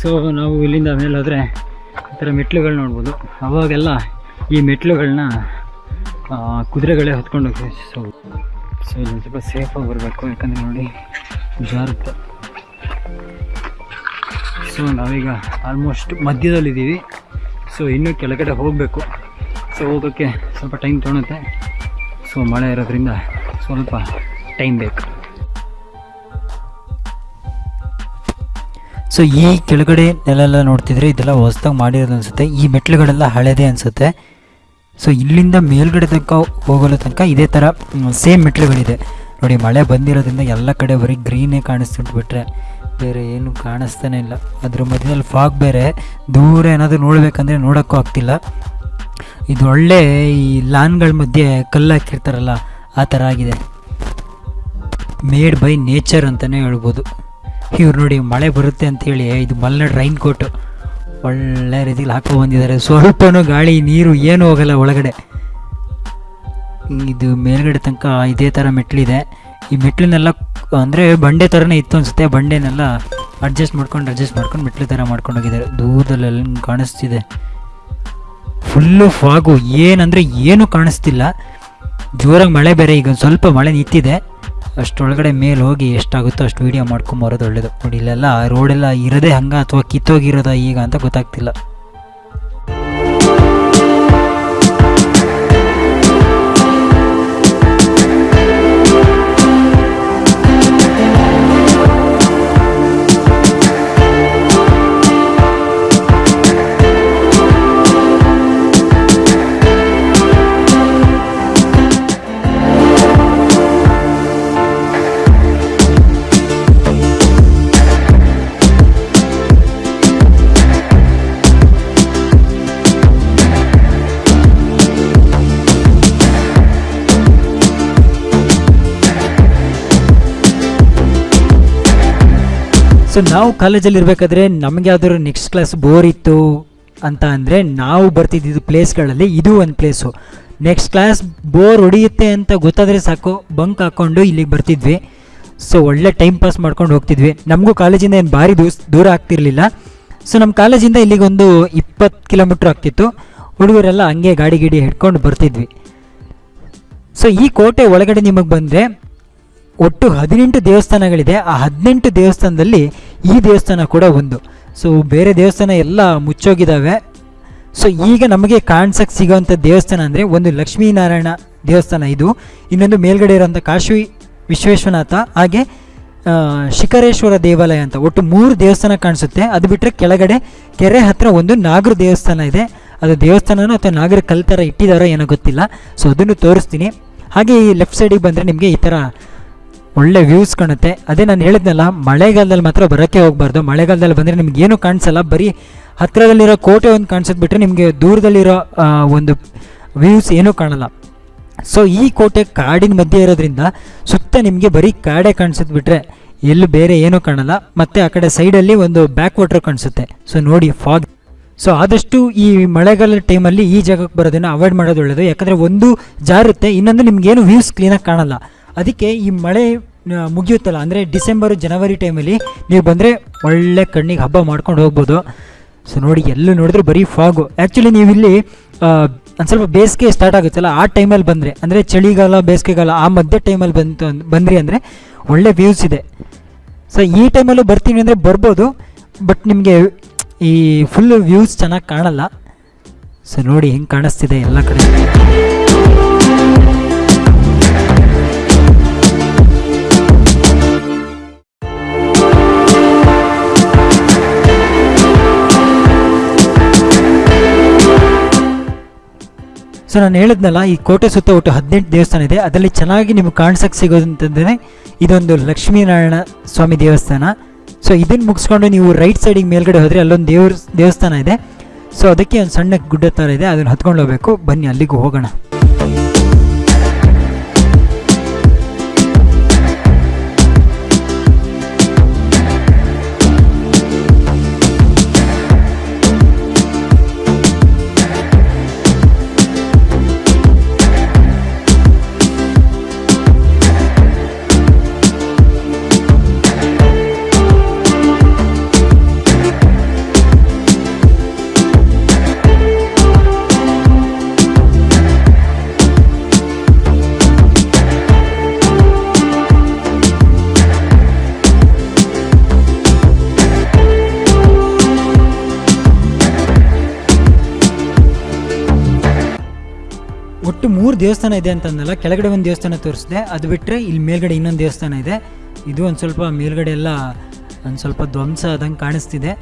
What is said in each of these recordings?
So ನಾವು ಇಲ್ಲಿಂದ ಮೇಲೆ ಹೋದರೆ ಈ ಥರ ಮೆಟ್ಲುಗಳು ನೋಡ್ಬೋದು. ಅವಾಗೆಲ್ಲ ಈ ಮೆಟ್ಲುಗಳನ್ನ ಕುದುರೆಗಳೇ ಹೊತ್ಕೊಂಡು ಹೋಗ್ತೀವಿ. ಸೊ ಸೊ ಇಲ್ಲಿ ಸ್ವಲ್ಪ ಸೇಫಾಗಿ ಬರಬೇಕು, ಯಾಕಂದರೆ ನೋಡಿ ಜಾರುತ್ತೆ. ಸೊ ನಾವೀಗ ಆಲ್ಮೋಸ್ಟ್ ಮಧ್ಯದಲ್ಲಿದ್ದೀವಿ. ಸೊ ಇನ್ನೂ ಕೆಳಗಡೆ ಹೋಗಬೇಕು. ಸೊ ಹೋಗೋಕ್ಕೆ ಸ್ವಲ್ಪ ಟೈಮ್ ತೊಗೊಳುತ್ತೆ. ಸೊ ಮಳೆ ಇರೋದ್ರಿಂದ ಸ್ವಲ್ಪ ಟೈಮ್ ಬೇಕು. ಸೊ ಈ ಕೆಳಗಡೆ ನೆಲೆಲ್ಲ ನೋಡ್ತಿದ್ರೆ ಇದೆಲ್ಲ ಹೊಸ್ದಾಗಿ ಮಾಡಿರೋದು ಅನಿಸುತ್ತೆ. ಈ ಮೆಟ್ಲುಗಳೆಲ್ಲ ಹಳೆದೇ ಅನಿಸುತ್ತೆ. ಸೊ ಇಲ್ಲಿಂದ ಮೇಲ್ಗಡೆ ತನಕ ಹೋಗಲು ತನಕ ಇದೇ ಥರ ಸೇಮ್ ಮೆಟ್ಲುಗಳಿದೆ ನೋಡಿ, ಮಳೆ ಬಂದಿರೋದ್ರಿಂದ ಎಲ್ಲ ಕಡೆ ಬರೀ ಗ್ರೀನೇ ಕಾಣಿಸ್ತಿಟ್ಟು ಬಿಟ್ರೆ ಬೇರೆ ಏನು ಕಾಣಿಸ್ತಾನೆ ಇಲ್ಲ. ಅದ್ರ ಮಧ್ಯದಲ್ಲಿ ಫಾಗ್ ಬೇರೆ. ದೂರ ಏನಾದರೂ ನೋಡಬೇಕಂದ್ರೆ ನೋಡೋಕ್ಕೂ ಆಗ್ತಿಲ್ಲ. ಇದು ಒಳ್ಳೆ ಈ ಲಾನ್ಗಳ ಮಧ್ಯೆ ಕಲ್ಲು ಹಾಕಿರ್ತಾರಲ್ಲ, ಆ ಥರ ಆಗಿದೆ. ಮೇಡ್ ಬೈ ನೇಚರ್ ಅಂತಲೇ ಹೇಳ್ಬೋದು. ಇವ್ರು ನೋಡಿ ಮಳೆ ಬರುತ್ತೆ ಅಂತೇಳಿ ಇದು ಮಲ್ನಾಡು ರೈನ್ ಕೋಟು ಒಳ್ಳೆ ರೀತಿಲಿ ಹಾಕೋ ಬಂದಿದ್ದಾರೆ. ಸ್ವಲ್ಪನೂ ಗಾಳಿ, ನೀರು ಏನೂ ಹೋಗಲ್ಲ ಒಳಗಡೆ. ಇದು ಮೇಲ್ಗಡೆ ತನಕ ಇದೇ ಥರ ಮೆಟ್ಲಿದೆ ಈ ಮೆಟ್ಲನ್ನೆಲ್ಲ ಅಂದರೆ ಬಂಡೆ ಥರನೇ ಇತ್ತು ಅನಿಸುತ್ತೆ. ಬಂಡೆನೆಲ್ಲ ಅಡ್ಜಸ್ಟ್ ಮಾಡ್ಕೊಂಡು ಅಡ್ಜಸ್ಟ್ ಮಾಡ್ಕೊಂಡು ಮೆಟ್ಲು ಥರ ಮಾಡ್ಕೊಂಡು ಹೋಗಿದ್ದಾರೆ. ದೂರದಲ್ಲೆಲ್ಲ ಕಾಣಿಸ್ತಿದೆ. ಫುಲ್ಲು ಫಾಗು ಏನಂದರೆ ಏನೂ ಕಾಣಿಸ್ತಿಲ್ಲ. ಜೋರಾಗಿ ಮಳೆ ಬೇರೆ, ಈಗ ಸ್ವಲ್ಪ ಮಳೆ ನಿಂತಿದೆ. ಅಷ್ಟೊಳಗಡೆ ಮೇಲೆ ಹೋಗಿ ಎಷ್ಟಾಗುತ್ತೋ ಅಷ್ಟು ವೀಡಿಯೋ ಮಾಡ್ಕೊಂಬರೋದು ಒಳ್ಳೇದು. ನೋಡಿ ಇಲ್ಲೆಲ್ಲ ರೋಡೆಲ್ಲ ಇರೋದೇ ಹಂಗ ಅಥವಾ ಕಿತ್ತೋಗಿರೋದ ಈಗ ಅಂತ ಗೊತ್ತಾಗ್ತಿಲ್ಲ. ಸೊ ನಾವು ಕಾಲೇಜಲ್ಲಿ ಇರಬೇಕಾದ್ರೆ ನಮಗೆ ಯಾವ್ದಾದ್ರು ನೆಕ್ಸ್ಟ್ ಕ್ಲಾಸ್ ಬೋರ್ ಇತ್ತು ಅಂತ ಅಂದರೆ ನಾವು ಬರ್ತಿದ್ದಿದ್ದು ಪ್ಲೇಸ್ಗಳಲ್ಲಿ ಇದು ಒಂದು ಪ್ಲೇಸು ನೆಕ್ಸ್ಟ್ ಕ್ಲಾಸ್ ಬೋರ್ ಹೊಡಿಯುತ್ತೆ ಅಂತ ಗೊತ್ತಾದರೆ ಸಾಕು. ಬಂಕ್ ಹಾಕ್ಕೊಂಡು ಇಲ್ಲಿಗೆ ಬರ್ತಿದ್ವಿ. ಸೊ ಒಳ್ಳೆ ಟೈಮ್ ಪಾಸ್ ಮಾಡ್ಕೊಂಡು ಹೋಗ್ತಿದ್ವಿ. ನಮಗೂ ಕಾಲೇಜಿಂದ ಏನು ಭಾರಿ ದೂಸ್, ದೂರ ಆಗ್ತಿರಲಿಲ್ಲ. ಸೊ ನಮ್ಮ ಕಾಲೇಜಿಂದ ಇಲ್ಲಿಗೆ ಒಂದು ಇಪ್ಪತ್ತು ಕಿಲೋಮೀಟ್ರ್ ಆಗ್ತಿತ್ತು. ಹುಡುಗರೆಲ್ಲ ಹಂಗೆ ಗಾಡಿ ಗಿಡಿ ಹಿಡ್ಕೊಂಡು ಬರ್ತಿದ್ವಿ. ಸೊ ಈ ಕೋಟೆ ಒಳಗಡೆ ನಿಮಗೆ ಬಂದರೆ ಒಟ್ಟು ಹದಿನೆಂಟು ದೇವಸ್ಥಾನಗಳಿದೆ. ಆ ಹದಿನೆಂಟು ದೇವಸ್ಥಾನದಲ್ಲಿ ಈ ದೇವಸ್ಥಾನ ಕೂಡ ಒಂದು. ಸೊ ಬೇರೆ ದೇವಸ್ಥಾನ ಎಲ್ಲ ಮುಚ್ಚೋಗಿದ್ದಾವೆ ಸೊ ಈಗ ನಮಗೆ ಕಾಣ್ಸಕ್ಕೆ ಸಿಗೋವಂಥ ದೇವಸ್ಥಾನ ಅಂದರೆ ಒಂದು ಲಕ್ಷ್ಮೀನಾರಾಯಣ ದೇವಸ್ಥಾನ ಇದು. ಇನ್ನೊಂದು ಮೇಲ್ಗಡೆ ಇರೋಂಥ ಕಾಶಿ ವಿಶ್ವೇಶ್ವನಾಥ, ಹಾಗೆ ಶಿಖರೇಶ್ವರ ದೇವಾಲಯ ಅಂತ. ಒಟ್ಟು ಮೂರು ದೇವಸ್ಥಾನ ಕಾಣಿಸುತ್ತೆ. ಅದು ಬಿಟ್ಟರೆ ಕೆಳಗಡೆ ಕೆರೆ ಹತ್ರ ಒಂದು ನಾಗರ ದೇವಸ್ಥಾನ ಇದೆ. ಅದು ದೇವಸ್ಥಾನನೋ ಅಥವಾ ನಾಗರ ಕಲ್ ಥರ ಇಟ್ಟಿದ್ದಾರೋ ಏನೋ ಗೊತ್ತಿಲ್ಲ. ಸೊ ಅದನ್ನು ತೋರಿಸ್ತೀನಿ. ಹಾಗೆ ಈ ಲೆಫ್ಟ್ ಸೈಡಿಗೆ ಬಂದರೆ ನಿಮಗೆ ಈ ಥರ ಒಳ್ಳೆ ವ್ಯೂಸ್ ಕಾಣುತ್ತೆ. ಅದೇ ನಾನು ಹೇಳಿದ್ನಲ್ಲ, ಮಳೆಗಾಲದಲ್ಲಿ ಮಾತ್ರ ಬರೋಕ್ಕೆ ಹೋಗಬಾರ್ದು. ಮಳೆಗಾಲದಲ್ಲಿ ಬಂದರೆ ನಿಮ್ಗೆ ಏನು ಕಾಣಿಸಲ್ಲ. ಬರೀ ಹತ್ತಿರದಲ್ಲಿರೋ ಕೋಟೆ ಒಂದು ಕಾಣಿಸೋದು ಬಿಟ್ಟರೆ ನಿಮಗೆ ದೂರದಲ್ಲಿರೋ ಒಂದು ವ್ಯೂಸ್ ಏನೂ ಕಾಣಲ್ಲ. ಸೊ ಈ ಕೋಟೆ ಕಾಡಿನ ಮಧ್ಯೆ ಇರೋದ್ರಿಂದ ಸುತ್ತ ನಿಮಗೆ ಬರೀ ಕಾಡೇ ಕಾಣಿಸೋದು ಬಿಟ್ಟರೆ ಎಲ್ಲೂ ಬೇರೆ ಏನೂ ಕಾಣಲ್ಲ. ಮತ್ತು ಆ ಕಡೆ ಸೈಡಲ್ಲಿ ಒಂದು ಬ್ಯಾಕ್ ವಾಟರ್ ಕಾಣಿಸುತ್ತೆ. ಸೊ ನೋಡಿ ಫಾಗ್ ಸೊ ಆದಷ್ಟು ಈ ಮಳೆಗಾಲದ ಟೈಮಲ್ಲಿ ಈ ಜಾಗಕ್ಕೆ ಬರೋದನ್ನು ಅವಾಯ್ಡ್ ಮಾಡೋದು ಒಳ್ಳೆಯದು ಯಾಕಂದರೆ ಒಂದು ಜಾರುತ್ತೆ ಇನ್ನೊಂದು ನಿಮಗೇನು ವ್ಯೂಸ್ ಕ್ಲೀನಾಗಿ ಕಾಣಲ್ಲ. ಅದಕ್ಕೆ ಈ ಮಳೆ ಮುಗಿಯುತ್ತಲ್ಲ, ಅಂದರೆ ಡಿಸೆಂಬರು, ಜನವರಿ ಟೈಮಲ್ಲಿ ನೀವು ಬಂದರೆ ಒಳ್ಳೆ ಕಣ್ಣಿಗೆ ಹಬ್ಬ ಮಾಡ್ಕೊಂಡು ಹೋಗ್ಬೋದು. ಸೊ ನೋಡಿ, ಎಲ್ಲೂ ನೋಡಿದ್ರೆ ಬರೀ ಫಾಗು ಆ್ಯಕ್ಚುಲಿ ನೀವು ಇಲ್ಲಿ ಒಂದು ಸ್ವಲ್ಪ ಬೇಸಿಗೆ ಸ್ಟಾರ್ಟ್ ಆಗುತ್ತಲ್ಲ, ಆ ಟೈಮಲ್ಲಿ ಬಂದರೆ, ಅಂದರೆ ಚಳಿಗಾಲ, ಬೇಸಿಗೆಗಾಲ, ಆ ಮಧ್ಯ ಟೈಮಲ್ಲಿ ಬಂತು ಬಂದ್ರಿ ಅಂದರೆ ಒಳ್ಳೆ ವ್ಯೂಸ್ ಇದೆ. ಸೊ ಈ ಟೈಮಲ್ಲೂ ಬರ್ತೀನಿ ಅಂದರೆ ಬರ್ಬೋದು ಬಟ್ ನಿಮಗೆ ಈ ಫುಲ್ ವ್ಯೂಸ್ ಚೆನ್ನಾಗಿ ಕಾಣಲ್ಲ. ಸೊ ನೋಡಿ, ಹೆಂಗೆ ಕಾಣಿಸ್ತಿದೆ ಎಲ್ಲ ಕಡೆ. ಸೊ ನಾನು ಹೇಳಿದ್ನಲ್ಲ, ಈ ಕೋಟೆ ಸುತ್ತ ಒಟ್ಟು ಹದಿನೆಂಟು ದೇವಸ್ಥಾನ ಇದೆ. ಅದರಲ್ಲಿ ಚೆನ್ನಾಗಿ ನಿಮ್ಗೆ ಕಾಣಿಸಕ್ಕೆ ಸಿಗೋದು ಅಂತಂದರೆ ಇದೊಂದು ಲಕ್ಷ್ಮೀನಾರಾಯಣ ಸ್ವಾಮಿ ದೇವಸ್ಥಾನ. ಸೊ ಇದನ್ನು ಮುಗಿಸ್ಕೊಂಡು ನೀವು ರೈಟ್ ಸೈಡಿಗೆ ಮೇಲ್ಗಡೆ ಹೋದರೆ ಅಲ್ಲೊಂದು ದೇವ್ರ, ದೇವಸ್ಥಾನ ಇದೆ. ಸೊ ಅದಕ್ಕೆ ಒಂದು ಸಣ್ಣ ಗುಡ್ಡ ಥರ ಇದೆ. ಅದನ್ನು ಹತ್ಕೊಂಡು ಹೋಗಬೇಕು. ಬನ್ನಿ, ಅಲ್ಲಿಗೂ ಹೋಗೋಣ. ಮೂರು ದೇವಸ್ಥಾನ ಇದೆ ಅಂತಂದಲ್ಲ, ಕೆಳಗಡೆ ಒಂದು ದೇವಸ್ಥಾನ ತೋರಿಸಿದೆ, ಅದು ಬಿಟ್ಟರೆ ಇಲ್ಲಿ ಮೇಲ್ಗಡೆ ಇನ್ನೊಂದು ದೇವಸ್ಥಾನ ಇದೆ. ಇದು ಒಂದು ಸ್ವಲ್ಪ ಮೇಲ್ಗಡೆ ಎಲ್ಲ ಒಂದು ಸ್ವಲ್ಪ ಧ್ವಂಸ ಆದಂಗೆ ಕಾಣಿಸ್ತಿದೆ.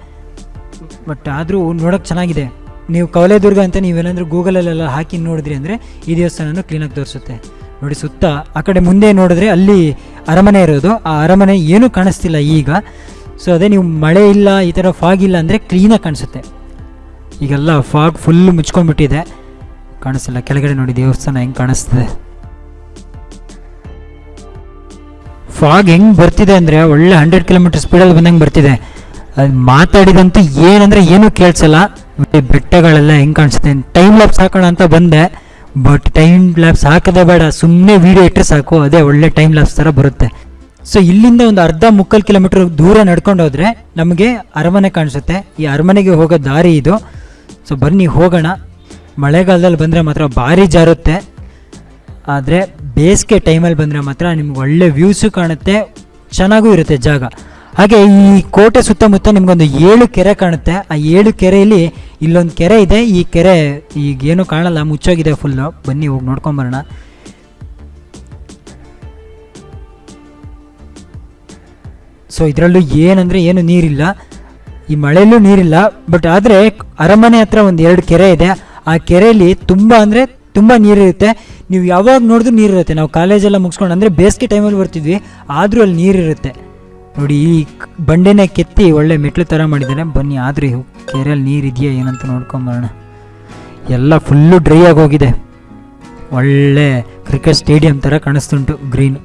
ಬಟ್ ಆದರೂ ನೋಡೋಕೆ ಚೆನ್ನಾಗಿದೆ. ನೀವು ಕವಲೇದುರ್ಗ ಅಂತ ನೀವೆಲ್ಲಂದ್ರೂ ಗೂಗಲಲ್ಲೆಲ್ಲ ಹಾಕಿ ನೋಡಿದ್ರಿ ಅಂದರೆ ಈ ದೇವಸ್ಥಾನನೂ ಕ್ಲೀನಾಗಿ ತೋರಿಸುತ್ತೆ. ನೋಡಿ ಸುತ್ತ, ಆ ಕಡೆ ಮುಂದೆ ನೋಡಿದ್ರೆ ಅಲ್ಲಿ ಅರಮನೆ ಇರೋದು. ಆ ಅರಮನೆ ಏನೂ ಕಾಣಿಸ್ತಿಲ್ಲ ಈಗ. ಸೊ ಅದೇ ನೀವು ಮಳೆ ಇಲ್ಲ, ಈ ಥರ ಫಾಗ್ ಇಲ್ಲ ಅಂದರೆ ಕ್ಲೀನಾಗಿ ಕಾಣಿಸುತ್ತೆ. ಈಗೆಲ್ಲ ಫಾಗ್ ಫುಲ್ ಮುಚ್ಕೊಂಡ್ಬಿಟ್ಟಿದೆ. ಕಾಣಿಸ್ತಿಲ್ಲ ಕೆಳಗಡೆ ನೋಡಿ, ದೇವಸ್ಥಾನ ಹೆಂಗೆ ಕಾಣಿಸ್ತಿದೆ. ಫಾಗ್ ಹೆಂಗೆ ಬರ್ತಿದೆ ಅಂದರೆ, ಒಳ್ಳೆ ಹಂಡ್ರೆಡ್ ಕಿಲೋಮೀಟರ್ ಸ್ಪೀಡಲ್ಲಿ ಬಂದಂಗೆ ಬರ್ತಿದೆ. ಅದು ಮಾತಾಡಿದಂತೂ ಏನಂದರೆ ಏನೂ ಕೇಳಿಸಲ್ಲ. ಬೆಟ್ಟಗಳೆಲ್ಲ ಹೆಂಗೆ ಕಾಣಿಸುತ್ತೆ ಟೈಮ್ ಲ್ಯಾಬ್ಸ್ ಹಾಕೋಣ ಅಂತ ಬಂದೆ ಬಟ್ ಟೈಮ್ ಲ್ಯಾಬ್ಸ್ ಹಾಕೋದೇ ಬೇಡ. ಸುಮ್ಮನೆ ವೀಡಿಯೋ ಇಟ್ಟರೆ ಸಾಕು, ಅದೇ ಒಳ್ಳೆ ಟೈಮ್ ಲ್ಯಾಬ್ಸ್ ಥರ ಬರುತ್ತೆ. ಸೊ ಇಲ್ಲಿಂದ ಒಂದು ಅರ್ಧ ಮುಕ್ಕಾಲು ಕಿಲೋಮೀಟರ್ ದೂರ ನಡ್ಕೊಂಡು ಹೋದರೆ ನಮಗೆ ಅರಮನೆ ಕಾಣಿಸುತ್ತೆ. ಈ ಅರಮನೆಗೆ ಹೋಗೋ ದಾರಿ ಇದು. ಸೊ ಬನ್ನಿ, ಹೋಗೋಣ. ಮಳೆಗಾಲದಲ್ಲಿ ಬಂದರೆ ಮಾತ್ರ ಭಾರಿ ಜಾರುತ್ತೆ. ಆದರೆ ಬೇಸಿಗೆ ಟೈಮಲ್ಲಿ ಬಂದರೆ ಮಾತ್ರ ನಿಮ್ಗೆ ಒಳ್ಳೆ ವ್ಯೂಸು ಕಾಣುತ್ತೆ, ಚೆನ್ನಾಗೂ ಇರುತ್ತೆ ಜಾಗ. ಹಾಗೆ ಈ ಕೋಟೆ ಸುತ್ತಮುತ್ತ ನಿಮಗೊಂದು ಏಳು ಕೆರೆ ಕಾಣುತ್ತೆ. ಆ ಏಳು ಕೆರೆಯಲ್ಲಿ ಇಲ್ಲೊಂದು ಕೆರೆ ಇದೆ. ಈ ಕೆರೆ ಈಗೇನು ಕಾಣಲ್ಲ, ಮುಚ್ಚೋಗಿದೆ ಫುಲ್ಲು ಬನ್ನಿ, ಹೋಗಿ ನೋಡ್ಕೊಂಬರೋಣ ಸೊ ಇದರಲ್ಲೂ ಏನಂದರೆ ಏನು ನೀರಿಲ್ಲ. ಈ ಮಳೆಯಲ್ಲೂ ನೀರಿಲ್ಲ ಬಟ್ ಆದರೆ ಅರಮನೆ ಹತ್ರ ಒಂದು ಎರಡು ಕೆರೆ ಇದೆ. ಆ ಕೆರೆಯಲ್ಲಿ ತುಂಬ ಅಂದರೆ ತುಂಬ ನೀರಿರುತ್ತೆ. ನೀವು ಯಾವಾಗ ನೋಡಿದ್ರೂ ನೀರಿರುತ್ತೆ. ನಾವು ಕಾಲೇಜೆಲ್ಲ ಮುಗಿಸ್ಕೊಂಡು, ಅಂದರೆ ಬೇಸಿಗೆ ಟೈಮಲ್ಲಿ ಬರ್ತಿದ್ವಿ, ಆದರೂ ಅಲ್ಲಿ ನೀರಿರುತ್ತೆ. ನೋಡಿ, ಈ ಬಂಡೆನೇ ಕೆತ್ತಿ ಒಳ್ಳೆ ಮೆಟ್ಲು ಥರ ಮಾಡಿದ್ದಾರೆ. ಬನ್ನಿ, ಆದರೆ ಕೆರೆಯಲ್ಲಿ ನೀರು ಇದೆಯಾ ಏನಂತ ನೋಡ್ಕೊಂಬರೋಣ ಎಲ್ಲ ಫುಲ್ಲು ಡ್ರೈ ಆಗೋಗಿದೆ ಒಳ್ಳೆ ಕ್ರಿಕೆಟ್ ಸ್ಟೇಡಿಯಂ ಥರ ಕಾಣಿಸ್ತುಂಟು ಗ್ರೀನ್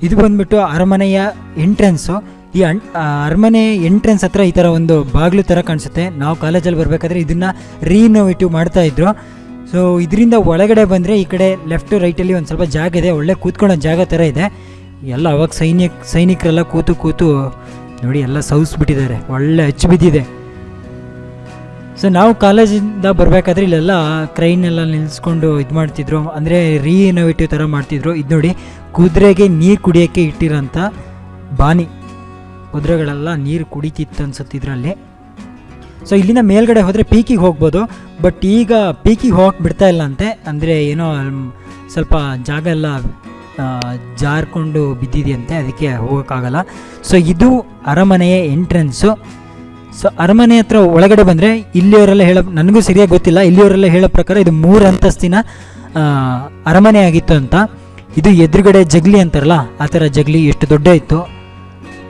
ಇದು ಬಂದ್ಬಿಟ್ಟು ಅರಮನೆಯ ಎಂಟ್ರೆನ್ಸು ಈ ಅರಮನೆ ಎಂಟ್ರೆನ್ಸ್ ಹತ್ರ ಈ ಥರ ಒಂದು ಬಾಗಿಲು ಥರ ಕಾಣಿಸುತ್ತೆ. ನಾವು ಕಾಲೇಜಲ್ಲಿ ಬರಬೇಕಾದ್ರೆ ಇದನ್ನು ರೀನೋವೇಟಿವ್ ಮಾಡ್ತಾ ಇದ್ರು. ಸೊ ಇದರಿಂದ ಒಳಗಡೆ ಬಂದರೆ ಈ ಕಡೆ ಲೆಫ್ಟ್ ರೈಟಲ್ಲಿ ಒಂದು ಸ್ವಲ್ಪ ಜಾಗ ಇದೆ. ಒಳ್ಳೆ ಕೂತ್ಕೊಳ್ಳೋ ಜಾಗ ಥರ ಇದೆ. ಎಲ್ಲ ಅವಾಗ ಸೈನಿಕ ಸೈನಿಕರೆಲ್ಲ ಕೂತು ಕೂತು ನೋಡಿ ಎಲ್ಲ ಸೌಸ್ಬಿಟ್ಟಿದ್ದಾರೆ. ಒಳ್ಳೆ ಅಚ್ಚು ಬಿದ್ದಿದೆ. ಸೊ ನಾವು ಕಾಲೇಜಿಂದ ಬರಬೇಕಾದ್ರೆ ಇಲ್ಲೆಲ್ಲ ಕ್ರೈನೆಲ್ಲ ನಿಲ್ಲಿಸ್ಕೊಂಡು ಇದು ಮಾಡ್ತಿದ್ರು. ಅಂದರೆ ರೀಇನೋವೇಟಿವ್ ಥರ ಮಾಡ್ತಿದ್ರು. ಇದು ನೋಡಿ, ಕುದುರೆಗೆ ನೀರು ಕುಡಿಯೋಕ್ಕೆ ಇಟ್ಟಿರೋಂಥ ಬಾನಿ. ಕುದುರೆಗಳೆಲ್ಲ ನೀರು ಕುಡಿತಿತ್ತು ಅನ್ಸುತ್ತೆ ಇದರಲ್ಲಿ. ಸೊ ಇಲ್ಲಿಂದ ಮೇಲ್ಗಡೆ ಹೋದರೆ ಪೀಕಿಗೆ ಹೋಗ್ಬೋದು. ಬಟ್ ಈಗ ಪೀಕಿಗೆ ಹೋಗಕ್ಕೆ ಬಿಡ್ತಾ ಇಲ್ಲ ಅಂತೆ ಅಂದರೆ ಏನೋ ಸ್ವಲ್ಪ ಜಾಗ ಎಲ್ಲ ಜಾರ್ಕೊಂಡು ಬಿದ್ದಿದೆಯಂತೆ. ಅದಕ್ಕೆ ಹೋಗೋಕ್ಕಾಗಲ್ಲ. ಸೊ ಇದು ಅರಮನೆಯ ಎಂಟ್ರೆನ್ಸು ಸೊ ಅರಮನೆ ಹತ್ರ ಒಳಗಡೆ ಬಂದರೆ ಇಲ್ಲಿಯವರೆಲ್ಲ ಹೇಳೋ, ನನಗೂ ಸರಿಯಾಗಿ ಗೊತ್ತಿಲ್ಲ. ಇಲ್ಲಿಯವರೆಲ್ಲ ಹೇಳೋ ಪ್ರಕಾರ ಇದು ಮೂರು ಅಂತಸ್ತಿನ ಅರಮನೆ ಆಗಿತ್ತು ಅಂತ. ಇದು ಎದುರುಗಡೆ ಜಗ್ಲಿ ಅಂತಾರಲ್ಲ, ಆ ಥರ ಜಗ್ಲಿ ಎಷ್ಟು ದೊಡ್ಡ ಇತ್ತು.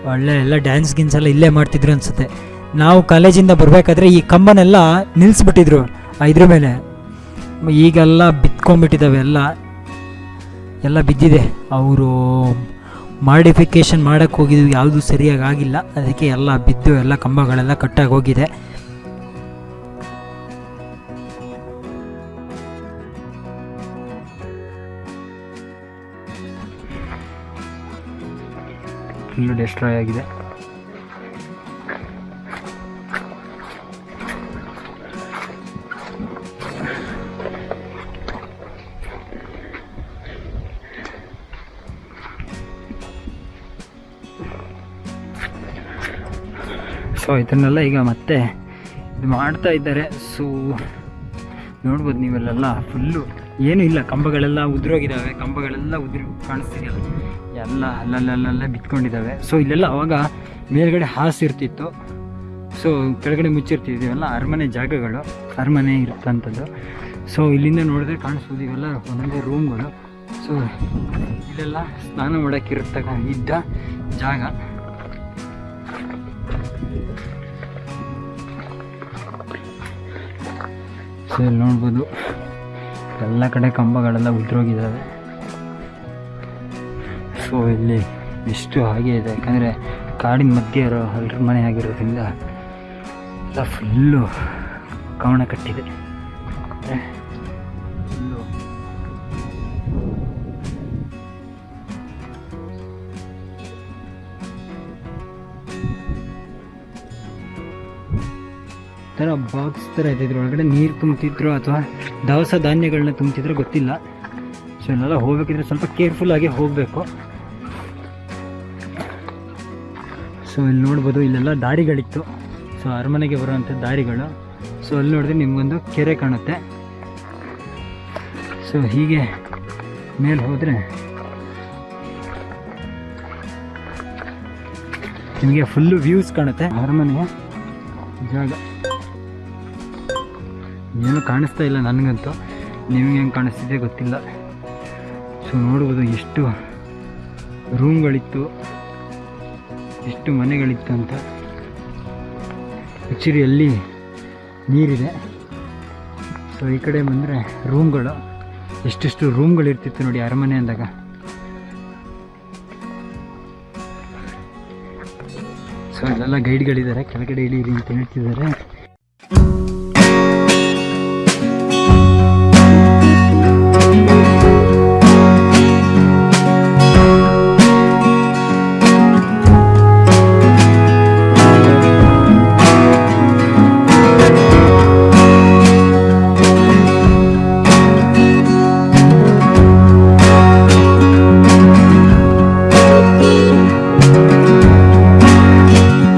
ಒಳ್ಳೆ ಎಲ್ಲ ಡ್ಯಾನ್ಸ್ ಗಿನ್ಸ್ ಎಲ್ಲ ಇಲ್ಲೇ ಮಾಡ್ತಿದ್ರು ಅನ್ಸುತ್ತೆ. ನಾವು ಕಾಲೇಜಿಂದ ಬರಬೇಕಾದ್ರೆ ಈ ಕಂಬನೆಲ್ಲ ನಿಲ್ಲಿಸ್ಬಿಟ್ಟಿದ್ರು ಇದ್ರ ಮೇಲೆ. ಈಗೆಲ್ಲ ಬಿತ್ಕೊಂಡ್ಬಿಟ್ಟಿದ್ದಾವೆ ಎಲ್ಲ. ಎಲ್ಲ ಬಿದ್ದಿದೆ. ಅವರು ಮಾಡಿಫಿಕೇಷನ್ ಮಾಡೋಕ್ಕೆ ಹೋಗಿದ್ವಿ ಯಾವುದೂ ಸರಿಯಾಗಿ ಆಗಿಲ್ಲ. ಅದಕ್ಕೆ ಎಲ್ಲ ಬಿದ್ದು ಎಲ್ಲ ಕಂಬಗಳೆಲ್ಲ ಕಟ್ಟಾಗಿ ಹೋಗಿದೆ. ಫುಲ್ಲು ಡೆಸ್ಟ್ರಾಯ್ ಆಗಿದೆ. ಸೊ ಇದನ್ನೆಲ್ಲ ಈಗ ಮತ್ತೆ ಇದು ಮಾಡ್ತಾ ಇದ್ದಾರೆ. ಸೊ ನೋಡ್ಬೋದು ನೀವೆಲ್ಲ ಫುಲ್ಲು ಏನೂ ಇಲ್ಲ. ಕಂಬಗಳೆಲ್ಲ ಉದುರೋಗಿದ್ದಾವೆ. ಕಂಬಗಳೆಲ್ಲ ಉದುರಿ ಕಾಣಿಸ್ತಿದೆಯಲ್ಲ. ಎಲ್ಲ ಅಲ್ಲಲ್ಲಲ್ಲ ಬಿತ್ಕೊಂಡಿದ್ದಾವೆ. ಸೊ ಇಲ್ಲೆಲ್ಲ ಅವಾಗ ಮೇಲ್ಗಡೆ ಹಾಸು ಇರ್ತಿತ್ತು. ಸೊ ಕೆಳಗಡೆ ಮುಚ್ಚಿರ್ತಿದ್ದೀವಲ್ಲ, ಅರಮನೆ ಜಾಗಗಳು, ಅರಮನೆ ಇರ್ತಂಥದ್ದು. ಸೊ ಇಲ್ಲಿಂದ ನೋಡಿದ್ರೆ ಕಾಣಿಸ್ಬೋದು, ಇವೆಲ್ಲ ಒಂದೊಂದೇ ರೂಮ್ಗಳು ಸೊ ಇಲ್ಲೆಲ್ಲ ಸ್ನಾನ ಮಾಡೋಕ್ಕಿರ್ತಕ್ಕ ಇದ್ದ ಜಾಗ. ಸೊ ಇಲ್ಲಿ ನೋಡ್ಬೋದು, ಎಲ್ಲ ಕಡೆ ಕಂಬಗಳೆಲ್ಲ ಉದ್ರೋಗಿದ್ದಾವೆ. ಸೊ ಇಲ್ಲಿ ಎಷ್ಟು ಹಾಗೆ ಇದೆ. ಯಾಕಂದರೆ ಕಾಡಿನ ಮಧ್ಯೆ ಇರೋ ಎಲ್ಲರ ಮನೆ ಆಗಿರೋದ್ರಿಂದ ಎಲ್ಲ ಫುಲ್ಲು ಕವಣ ಕಟ್ಟಿದೆ. ಥರ ಬಾಕ್ಸ್ ಥರ ಇದ್ದಿದ್ರು ಒಳಗಡೆ ನೀರು ತುಂಬ್ತಿದ್ರು ಅಥವಾ ದವಸ ಧಾನ್ಯಗಳನ್ನ ತುಂಬ್ತಿದ್ರು ಗೊತ್ತಿಲ್ಲ. ಸೊ ಇಲ್ಲೆಲ್ಲ ಹೋಗ್ಬೇಕಿದ್ರೆ ಸ್ವಲ್ಪ ಕೇರ್ಫುಲ್ ಆಗಿ ಹೋಗಬೇಕು. ಸೊ ಇಲ್ಲಿ ನೋಡ್ಬೋದು, ಇಲ್ಲೆಲ್ಲ ದಾರಿಗಳಿತ್ತು. ಸೊ ಅರಮನೆಗೆ ಬರುವಂಥ ದಾರಿಗಳು. ಸೊ ಅಲ್ಲಿ ನೋಡಿದ್ರೆ ನಿಮಗೊಂದು ಕೆರೆ ಕಾಣುತ್ತೆ. ಸೊ ಹೀಗೆ ಮೇಲೆ ಹೋದರೆ ನಿಮಗೆ ಫುಲ್ಲು ವ್ಯೂಸ್ ಕಾಣುತ್ತೆ. ಅರಮನೆಯ ಜಾಗ. ಏನು ಕಾಣಿಸ್ತಾ ಇಲ್ಲ ನನಗಂತೂ. ನಿಮಗೆ ಹೆಂಗೆ ಕಾಣಿಸ್ತಿದೆ ಗೊತ್ತಿಲ್ಲ. ಸೊ ನೋಡ್ಬೋದು ಎಷ್ಟು ರೂಮ್ಗಳಿತ್ತು ಎಷ್ಟು ಮನೆಗಳಿತ್ತು ಅಂತ ಅಲ್ಲಿ ನೀರಿದೆ. ಸೊ ಈ ಕಡೆ ಬಂದರೆ ರೂಮ್ಗಳು ಎಷ್ಟೆಷ್ಟು ರೂಮ್ಗಳಿರ್ತಿತ್ತು ನೋಡಿ ಅರಮನೆ ಅಂದಾಗ. ಸೊ ಅಲ್ಲೆಲ್ಲ ಗೈಡ್ಗಳಿದ್ದಾರೆ ಕೆಳಗಡೆ ಇಳೀರಿ ಅಂತ ಹೇಳ್ತಿದ್ದಾರೆ.